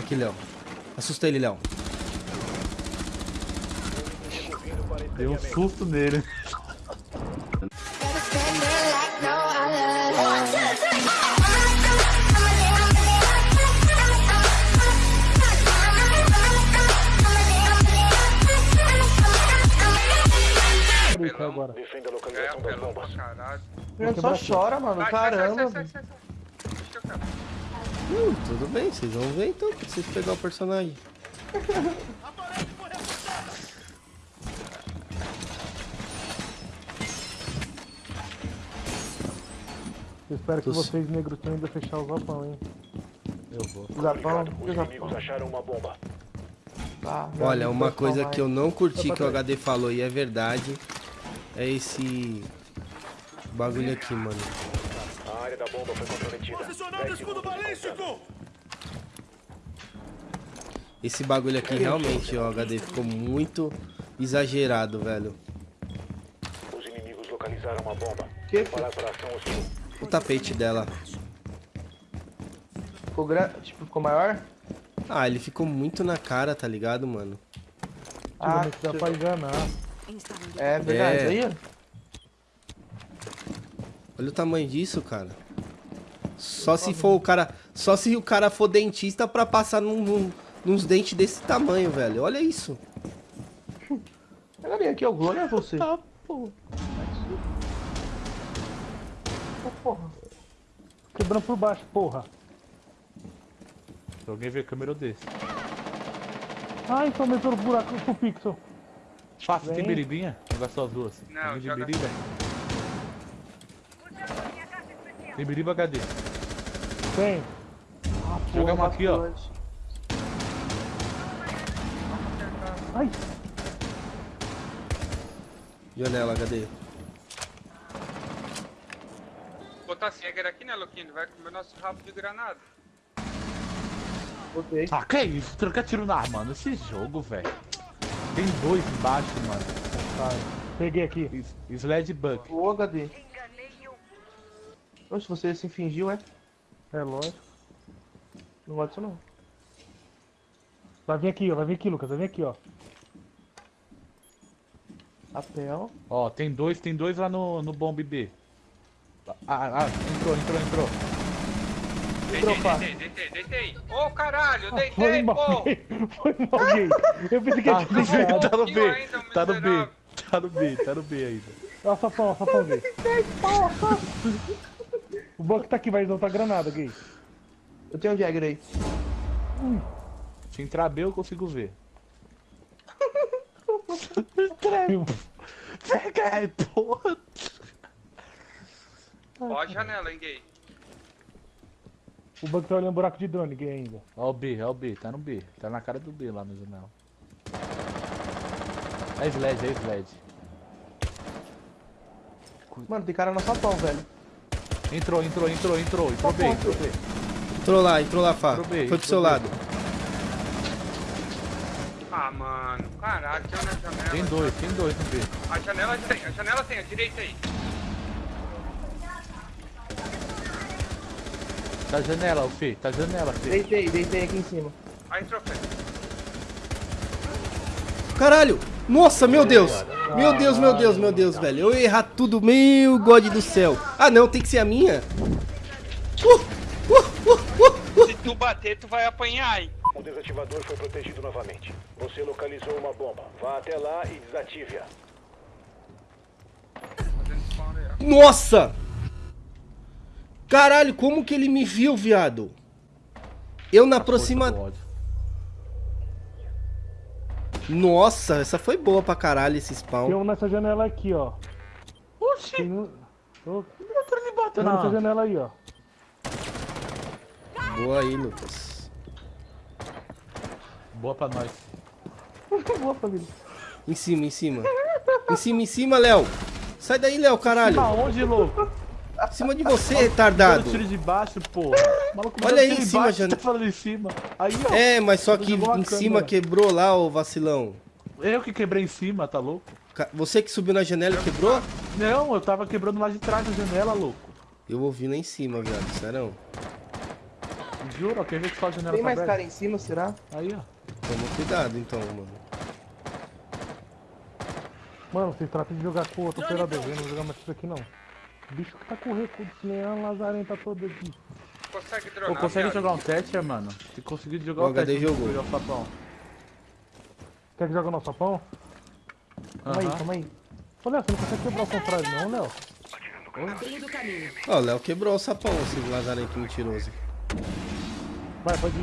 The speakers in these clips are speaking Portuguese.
Aqui, Léo. Assusta ele, Léo. Deu um susto nele. Agora. Defenda a É, localização das apelão bombas. Ele só chora, mano. Sai, sai, sai, Caramba. sai, sai, sai. Deixa eu cara. Hum, tudo bem, vocês vão ver então, pra vocês pegar o personagem. Eu espero que vocês negros tenham ainda fechar o galpão, hein? Eu vou. Zapão, Os Zapão. inimigos acharam uma bomba. Tá, Olha, uma coisa que eu não curti que o HD falou e é verdade é esse bagulho aqui, mano. A área da bomba foi Posicionando escudo balístico! Esse bagulho aqui realmente, ó, HD ficou muito exagerado, velho. Os inimigos localizaram uma bomba. Que? Preparar para a ação hostil. O tapete dela. Ficou grande, tipo, ficou maior? Ah, ele ficou muito na cara, tá ligado, mano? Ah, Antigamente dá pra enganar. é verdade. É. Aí. Olha o tamanho disso, cara. Só se for o cara. Só se o cara for dentista pra passar num, num- nos dentes desse tamanho, velho. Olha isso. Pega bem aqui, ó. O Glória é você. Tá, pô. Ô, porra. Quebrando por baixo, porra. Se alguém ver câmera eu desço. Ai, então tomei pelo buraco pro pixel. Faça, tem Vem. biribinha? Jogar só as duas. Não, de joga- biriba? Tem biriba HD. Tem. Joga uma aqui, ó. Ai, Janela, HD. Botar Jäger aqui, né, Luquinho? Vai comer nosso rabo de granada. Botei. Ah, que isso? Trocar tiro na arma, mano. Esse jogo, velho. Tem dois embaixo, mano. tá. Peguei aqui. Is- Sled Buck. O HD. Oxe, você se fingiu, é? É lógico. Não gosto disso, não. Vai vir aqui, ó. Vai vir aqui, Lucas. Vai vir aqui, ó. Papel. Ó, tem dois, tem dois lá no, no bomb B. Ah, ah, entrou, entrou, entrou. Deitei, Dropar. deitei, deitei, deitei. Ô, caralho, eu Foi deitei, mal, pô. Foi mal, gay. Eu pensei que Ah, ia te deixar. tá no B, ainda, tá no B, tá no B, tá no B ainda. Ó, sapão, ó, sapão, gay. O banco tá aqui, vai soltar granada, gay. Eu tenho um Jagger aí. Se entrar B eu consigo ver. Pega aí, porra. Ó a janela, hein, gay. O banco tá olhando buraco de drone, gay, ainda. Ó o B, é o B, tá no B. Tá na cara do B lá no janela. É sled, é sled. Mano, tem cara no sapão, velho. Entrou, entrou, entrou, entrou. Entrou B, entrou B. Entrou lá, entrou lá, Fá. Entrou bem, Foi pro seu bem. lado. Ah, mano. Caralho, tem na janela. Tem dois, tem dois no B. A janela tem, a janela tem, a direita aí. Tá janela, o Fê, tá janela, Fê. Deitei, deitei aqui em cima. Aí entrou, Fê. Caralho! Nossa, meu Deus! Meu Deus, meu Deus, meu Deus, velho. Eu ia errar tudo, meu God do céu. Ah, não, tem que ser a minha? Uh, uh, uh, uh. Se tu bater, tu vai apanhar, hein. O desativador foi protegido novamente. Você localizou uma bomba. Vá até lá e desative-a. Nossa! Caralho, como que ele me viu, viado? Eu na aproxima... Nossa, essa foi boa pra caralho, esse Tem spawn. um nessa janela aqui, ó. Oxi, Tem um... Ô, eu tô me Tem batendo um nessa na... janela aí, ó. Boa aí, Lucas. Boa pra nós. Boa, família. Em cima, em cima. Em cima, em cima, Léo. Sai daí, Léo, caralho. Aonde, louco? Em cima de você, retardado. tiro de baixo, porra. Maluco, Olha aí em cima, baixo, Jana- Tá falando em cima. Aí, ó. É, mas só que em cima quebrou lá, ô vacilão. Eu que quebrei em cima, tá louco? Você que subiu na janela e quebrou? Não, eu tava quebrando lá de trás da janela, louco. Eu ouvi lá em cima, viado, sério. Juro, ó, quer ver que só a janela Tem tá mais aberta? cara em cima, será? Aí, ó. Toma cuidado então, mano. Mano, vocês tratam de jogar com outro operador, eu não vou jogar mais isso aqui não. O bicho que tá com recurso, nem a lazarenta toda aqui. Consegue Pô, dronar, consegue viado? jogar um teste, mano? Se conseguir jogar O um teste, HD jogou. jogar o sapão. Quer que joga o nosso pão? Calma aí, Aham. calma aí. Ô Léo, você não consegue quebrar o contrário não, Léo? Ó, o Léo quebrou o sapão, esse lazarento mentiroso. Vai, pode ir.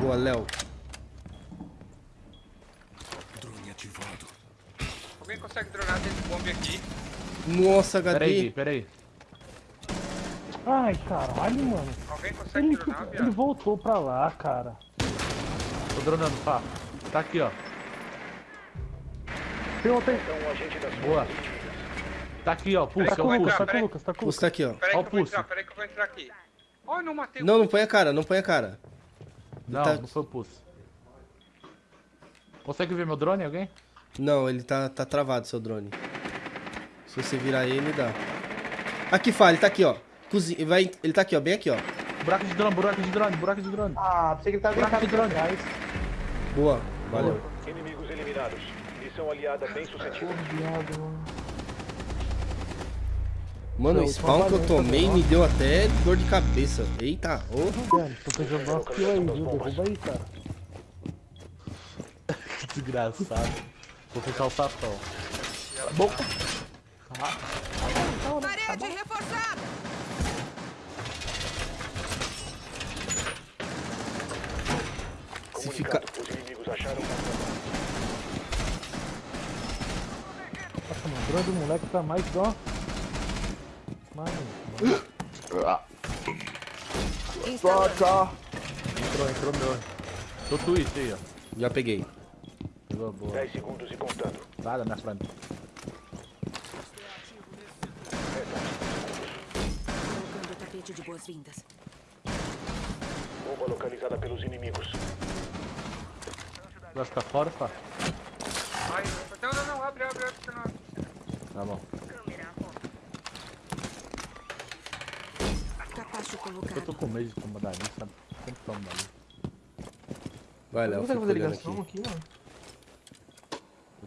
Boa, Léo. Alguém consegue dronar dentro do bombe aqui? Nossa, HD. pera aí. Ai, caralho, mano. Alguém consegue Ele, dronar, ele voltou pra lá, cara. Tô dronando, pá. Tá aqui, ó. Tem outro aí. Então, agente da sua Boa. Tá aqui, ó. Pulsa, Tá é com o Lucas, pulso. tá com o Lucas, tá com o Lucas. tá aqui, ó. Pera aí Ó que o eu vou pulso. entrar, pera aí que eu vou entrar aqui. Oh, não matei o Não, não põe a cara, não põe a cara. Não, Tá- não foi o pulso. Consegue ver meu drone, alguém? Não, ele tá, tá travado, seu drone. Se você virar ele, dá. Aqui, Fá, ele tá aqui, ó. Cozinha, vai, ele tá aqui, ó, bem aqui, ó. Buraco de drone, buraco de drone, buraco de drone. Ah, pensei que ele tava Buraco de drone. atrás. Boa, valeu. Inimigos eliminados. Missão aliada bem sucedida. viado, mano. Mano, o spawn que eu tomei me deu até dor de cabeça. Eita, ô. Mano, tô precisando dar umas kills aí, viu? Derruba aí, cara. Que desgraçado. Vou fechar o sapão. Parede reforçada. Se fica... Comunicado. Os inimigos acharam Nossa, mano, do moleque tá mais, ó. Mano, Instalando. Entrou, entrou meu. Tô twist aí, ó. Já peguei. Pegou boa. 10 segundos e contando. Da minha frente. Colocando o tapete de boas-vindas. Bomba localizada pelos inimigos. Vai ficar fora, pá? Ai, não, não, não, abre, abre, abre, não. Tá bom. Capacho Eu tô com medo de tomar dali, sabe? Sempre tomo dali. Vai, Não Léo, consegue fica fazer ligação aqui. aqui, mano?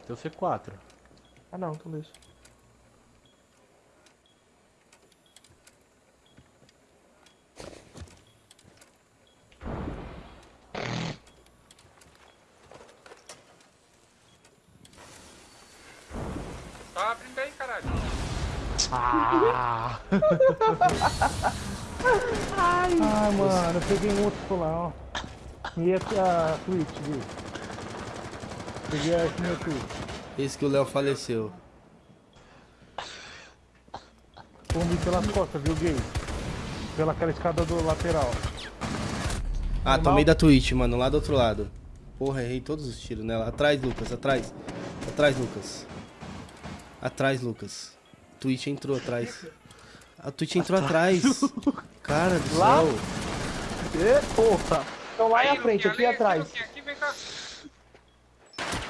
Eu tenho C4. Ah, não, então deixa. Tá abrindo aí, caralho. Ah! Ah, mano, eu peguei um outro por lá, ó. E esse é a Twitch, viu? Peguei esse meu Twitch. Esse que o Léo faleceu. Comi pelas costas, viu, gay? Pela aquela escada do lateral. Ah, tomei da Twitch, mano, lá do outro lado. Porra, errei todos os tiros nela. Atrás, Lucas, atrás. Atrás, Lucas. Atrás, Lucas. Twitch entrou atrás. A Twitch entrou atrás. Cara do céu. Ê, porra! Então lá Aí, na frente, aqui ali, atrás. Luquinha, Aqui, vem cá.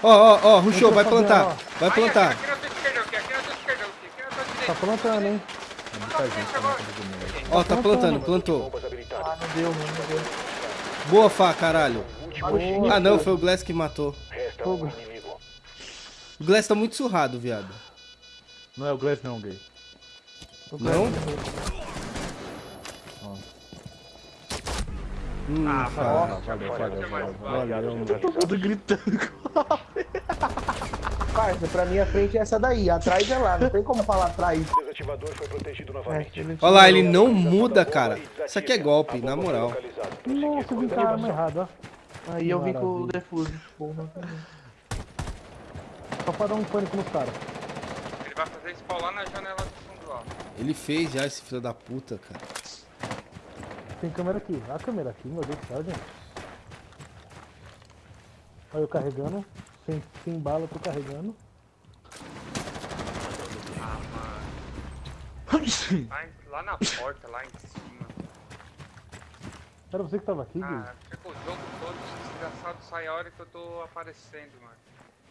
Ó, ó, ó, rushou, vai plantar. ó. Vai plantar. Aqui na tua Tá plantando, hein? Frente agora. Ó, tá plantando, plantou. Ah, não deu, mano, não deu. Boa, Fá, caralho. Boa. Ah, não, foi o Glass que matou. Inimigo. O Glass tá muito surrado, viado. Não é o Glass não, gay. Não? Hum, Ah, cara. valeu, valeu, valeu. Valeu, mano. Tudo gritando. Parça, pra mim a frente é essa daí, atrás é lá, não tem como falar atrás. Desativador foi protegido novamente. Olha lá, ele não muda, cara. Isso aqui é golpe, na moral. Nossa, eu vim com a arma errada, ó. Aí eu vim com o defuso. Porra. Só pra dar um pânico nos caras. Ele vai fazer spawn lá na janela do fundo, ó. Ele fez já esse filho da puta, cara. Tem câmera aqui. A câmera aqui, meu Deus do céu, gente. Olha eu carregando. Sem, sem bala, eu tô carregando. Lá, em- lá na porta, lá em cima. Era você que tava aqui, Gui? Ah, fica o jogo todo, desgraçado sai a hora que eu tô aparecendo, mano.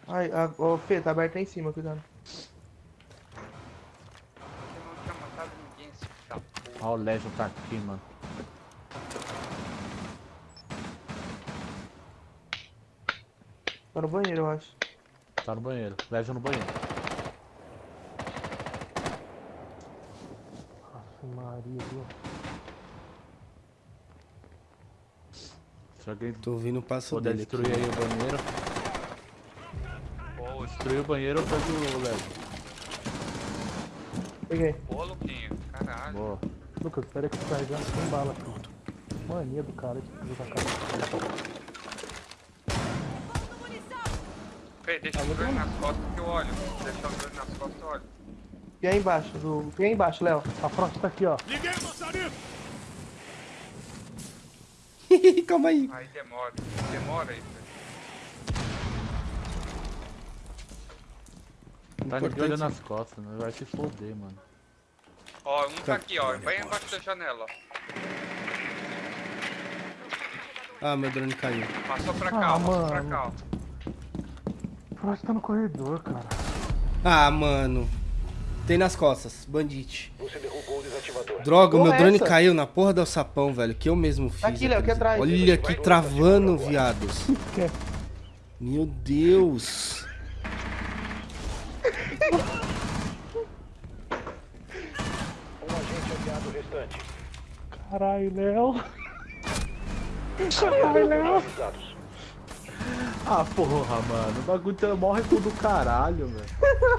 Ai, a, ô Fê, tá aberto aí em cima, cuidado. Eu não tinha matado ninguém, esse da puta. Ó, o Legion tá aqui, mano. Tá no banheiro, eu acho. Tá no banheiro. Legion no banheiro. Nossa, Maria, viu? Se alguém Tô ouvindo o passo puder dele aqui. destruir aí o banheiro. Boa, Destruir o banheiro, eu pego o Legion. Peguei. boa, Luquinho. Caralho. Boa. Lucas, espera que eu tô carregando sem bala aqui. Mania do cara de jogar cara. Fê, deixa o drone nas costas que eu olho. Deixa o drone nas costas eu olho. E aí embaixo, do. E aí embaixo, Léo. A Frost tá aqui, ó. Calma aí. Aí demora. Demora aí, Fê. Tá olhando nas costas, né? Vai se foder, mano. Ó, um tá aqui, ó. Bem embaixo da janela, ó. Ah, meu drone caiu. Passou pra Ah, cá, ó. Passou pra mano. cá, ó. Frost tá no corredor, cara. Ah, mano. Tem nas costas, bandite. Você derrubou o desativador. Droga, o Porra, meu drone essa? caiu na porra do sapão, velho. Que eu mesmo fiz. Aqui, Léo, aqui atrás. Olha aqui travando, viados. Quer? Meu Deus. Um agente aliado restante. Caralho, Léo. Caralho, Léo. Ah, porra, mano. O bagulho tá morre com do caralho, velho.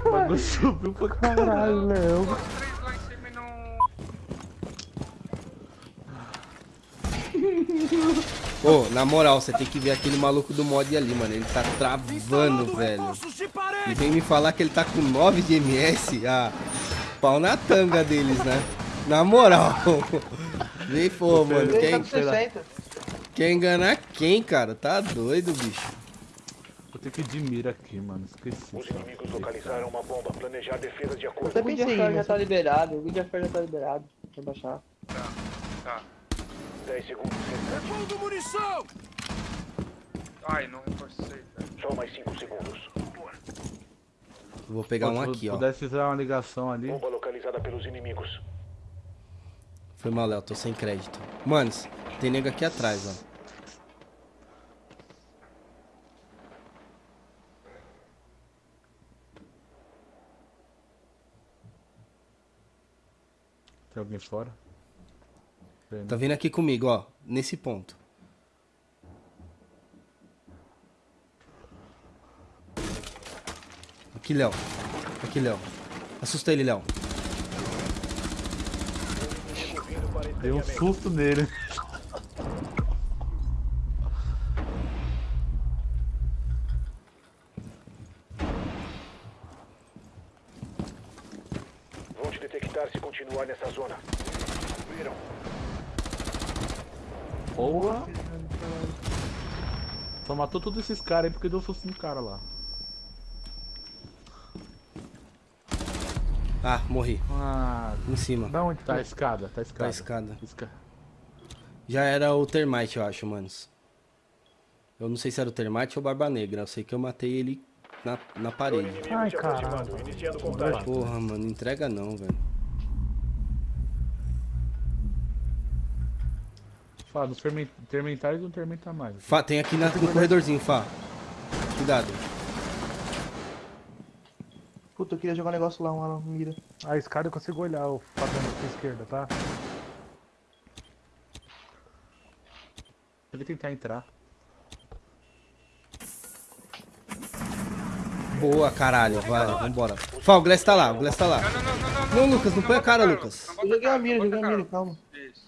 O bagulho subiu pra caralho. Caralho, Léo. Os três lá em cima e não... Ô, na moral, você tem que ver aquele maluco do mod ali, mano. Ele tá travando, velho. E vem me falar que ele tá com 9 de MS. Ah, pau na tanga deles, né? Na moral. Vem, pô, mano. Ele tá Quer, com 60. quer enganar quem, cara? Tá doido, bicho. Vou ter que ir de mira aqui, mano. Esqueci. Os inimigos localizaram uma bomba. Planejar defesa de acordo. até O Videofair já tá liberado, o Videofair já tá liberado. Pra baixar. Tá. 10 segundos restantes. Ai, não reforcei, velho. Só mais 5 segundos. Vou pegar um Se aqui, ó. pudesse fazer uma ligação ali. Bomba localizada pelos inimigos. Foi mal, Léo. Tô sem crédito. Manos, tem nego aqui atrás, ó. Tem alguém fora? Tá vindo aqui comigo, ó. Nesse ponto. Aqui, Léo. Aqui, Léo. Assusta ele, Léo. Dei um susto nele. Detectar se continuar nessa zona. Viram? Porra! Só matou todos esses caras aí porque deu susto no cara lá. Ah, morri. Ah, Em cima. Da onde tá a escada, tá a escada. Tá a escada. Esca- Já era o Termite, eu acho, manos. Eu não sei se era o Termite ou Barba Negra. Eu sei que eu matei ele na, na parede. Ai, caralho. Porra, mano. Não entrega não, velho. Fala, nos fermen- termentais não termenta mais. Fá, tem aqui na- no corredorzinho, Fá. Cuidado. Puta, eu queria jogar um negócio lá, uma mira. A escada eu consigo olhar o Fabiano pra esquerda, tá? Ele tentar entrar. Boa, caralho. Vai, vambora. Fá, o Glass tá lá. O Glass tá lá. Não, não, não, não, não. Não, Lucas, não põe a cara, Lucas. Eu joguei a mira, joguei a mira, calma. Isso.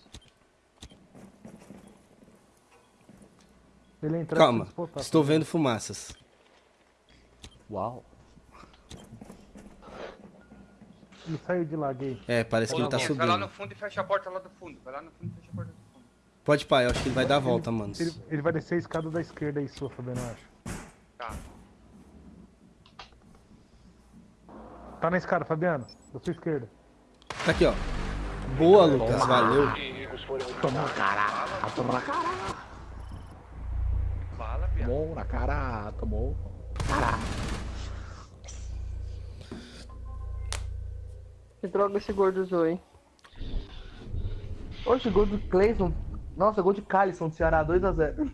Ele entra Calma. Estou vendo fumaças. Uau. Ele saiu de lá, gay. É, parece que ele tá Luquinhas, Vai lá no subindo. fundo e fecha a porta lá do fundo. Vai lá no fundo e fecha a porta do fundo. Pode pá, eu acho que ele vai dar a volta, mano. Ele, ele vai descer a escada da esquerda aí, sua, Fabiano, eu acho. Tá. Tá na escada, Fabiano. Da sua esquerda. Tá aqui, ó. Boa, Lucas. Valeu. Inimigos foram Bala, piada. Tomou na cara, tomou. Que droga esse gordo usou, hein? Oxe, gol do Clayson. Nossa, gol de Calisson do Ceará, 2x0.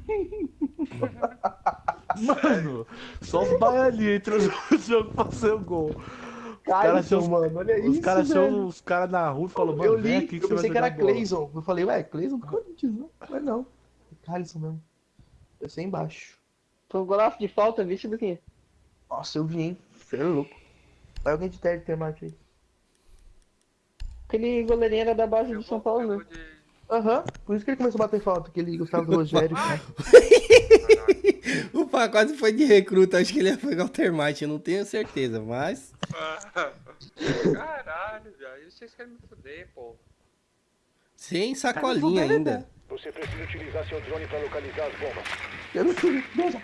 Mano, só os baianinhos entram no jogo pra fazer o gol. Cara Calisson, achou- mano, olha isso, Os caras achou os caras na rua e falaram, mano, Eu vem li, aqui que eu você vai pensei que era. Clayson. Eu falei, ué, Clayson do Corinthians, não? Mas não. É Calisson mesmo. Desceu embaixo. Foi um golaço de falta, visto do quê? Nossa, eu vi, hein? Você é louco. Vai alguém de terno termate aí. Aquele goleirinho era da base Eu do São Paulo, eu né? vou de... Aham, por isso que ele começou a bater falta, aquele Gustavo do Rogério. cara. Pá quase foi de recruta, acho que ele ia pegar o termite, eu não tenho certeza, mas. Caralho, velho. Vocês querem me fuder, pô. Sem sacolinha ainda. Você precisa utilizar seu drone para localizar as bombas. Eu não sei, beija.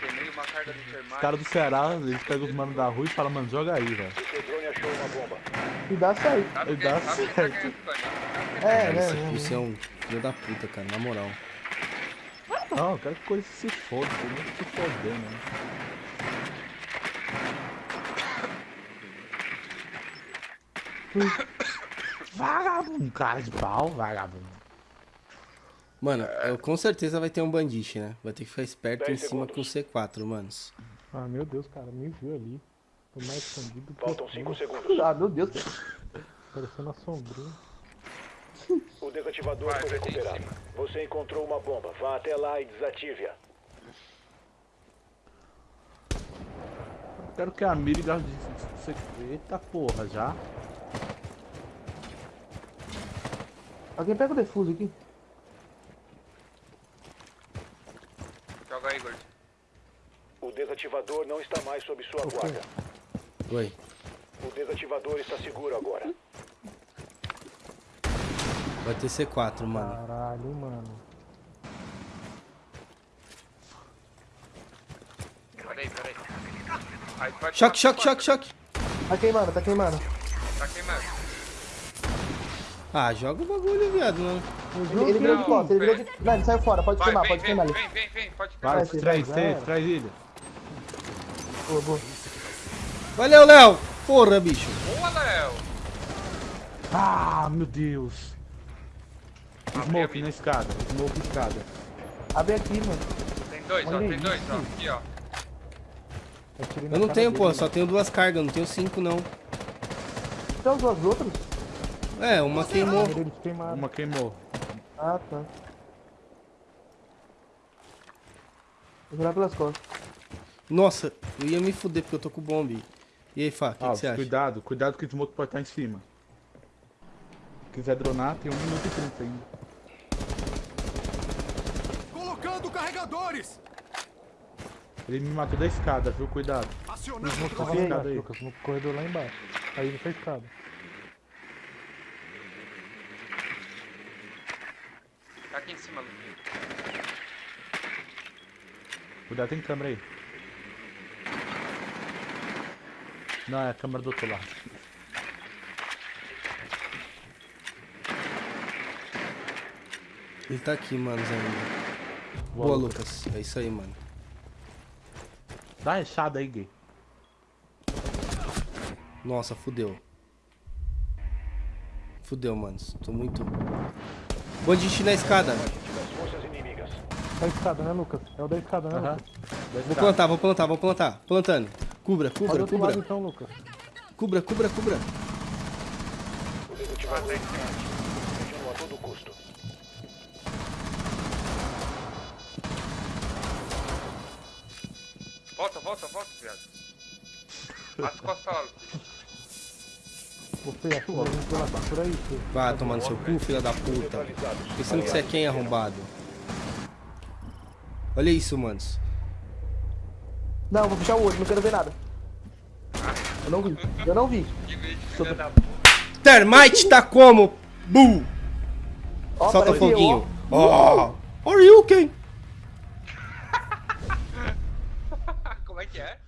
Queimei uma carga de Os termite. caras do Ceará, eles pegam os manos da rua e falam, mano, joga aí, velho. Seu drone achou uma bomba. E dá certo. Sabe Dá tá certo. Tony? É, né? isso é um filho da puta, cara, na moral. Não, eu quero que coisa se foda, tem que se foder, né? Vagabundo, cara de pau, vagabundo. Mano, eu, com certeza vai ter um bandiche, né? Vai ter que ficar esperto em cima segundos. com o C4, manos. Ah, meu Deus, cara, me viu ali. Tô mais escondido que Faltam eu 5 tô, segundos. Ah, meu Deus. parecendo uma sombrinha. O desativador Vai, foi recuperado. Você encontrou uma bomba. Vá até lá e desative-a. Eu quero que a mira gaste de... Eita porra, já? Alguém pega o defuso aqui. Joga aí, Gord. O desativador não está mais sob sua guarda. Oi. O desativador está seguro agora. Vai ter C4, mano. Caralho, mano. Peraí, peraí. Aí pode Choque, choque, choque, choque. Tá queimando, tá queimando. Tá queimando. Ah, joga o bagulho, viado, não. Ele, ele virou de Não, costas, ele virou de... Não, ele saiu fora, pode Vai, queimar, vem, pode vem, queimar ali. vem, vem, vem, pode Vai, queimar. Vai, traz, vai. traz ele. Boa, boa. Valeu, Léo! Porra, bicho. Boa, Léo. Ah, meu Deus. Smoke na escada, smoke na escada. Abre aqui, mano. Tem dois, ó, Olha tem dois, ó. Aqui, ó. Atirei na Eu não tenho, dele, pô, só tenho duas cargas, não tenho cinco, não. Tem os dois outros? É, uma queimou. Uma queimou. Ah, tá. Vou jogar pelas costas. Nossa, eu ia me fuder porque eu tô com bombe. E aí, Fá, o que, que Ah, você acha? cuidado, cuidado que o smoke pode estar em cima. Se quiser dronar, tem 1 minuto e 30 ainda. Colocando carregadores! Ele me matou da escada, viu? Cuidado. Acionando Tava lá escada aí. Lucas, no corredor lá embaixo. Aí ele foi escada. Tá aqui em cima, Luquinho. Cuidado, tem câmera aí. Não, é a câmera do outro lado. Ele tá aqui, manos, ainda. Boa, Lucas. É isso aí, mano. Dá uma rechada aí, gay. Nossa, fudeu. Fudeu, manos. Tô muito... Bandiche na escada. Da escada, né, Lucas? É o da escada, né. Lucas? Vou plantar, vou plantar, vou plantar. Plantando. Cubra, Olha cubra, do outro lado cubra. então, Lucas. Cubra, cubra, cubra. Volta, viado. As costas lá, Luquinho. Você acha que vai vir pela- por aí, filho? Vai tomar no seu cu, filha da puta. Pensando que você é quem, arrombado? Olha isso, manos. Não, vou fechar o olho, não quero ver nada. Eu não vi, eu não vi. Que puta. Termite tá como? Bu! Ó, Solta eu, foguinho. ó. Oh! Are you okay? Como